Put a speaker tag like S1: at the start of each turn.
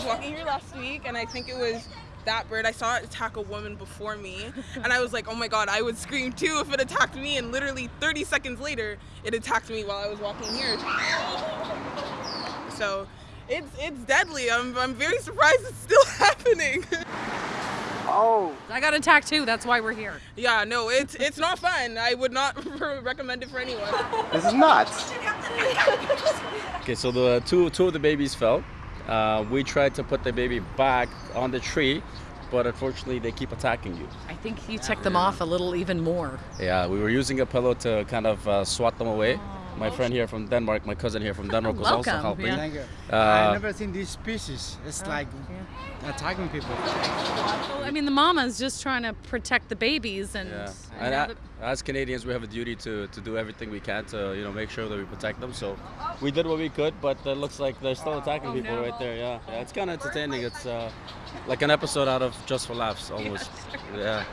S1: walking here last week, and I think it was that bird. I saw it attack a woman before me, and I was like, oh my god, I would scream too if it attacked me. And literally 30 seconds later, it attacked me while I was walking here. So it's it's deadly. I'm I'm very surprised it's still happening.
S2: Oh.
S3: I got attacked too. That's why we're here.
S1: yeah, no, it's it's not fun. I would not recommend it for anyone.
S2: This is nuts.
S4: Okay, so the two two of the babies fell. Uh, we tried to put the baby back on the tree, but unfortunately they keep attacking you.
S3: I think you ticked them off a little even more.
S4: Yeah, we were using a pillow to kind of uh, swat them away. My friend here from Denmark, my cousin here from Denmark was also helping.
S3: yeah.
S5: Thank you.
S4: Uh,
S5: I've never seen these species. It's
S3: Oh,
S5: like attacking people.
S3: Well, I mean, the mama's just trying to protect the babies, and,
S4: Yeah,
S3: and now
S4: as Canadians, we have a duty to, to do everything we can to you know make sure that we protect them. So we did what we could, but it looks like they're still attacking
S3: Oh,
S4: people
S3: no.
S4: right there. Yeah, yeah, it's kind of entertaining. It's uh, like an episode out of Just for Laughs almost. Yeah.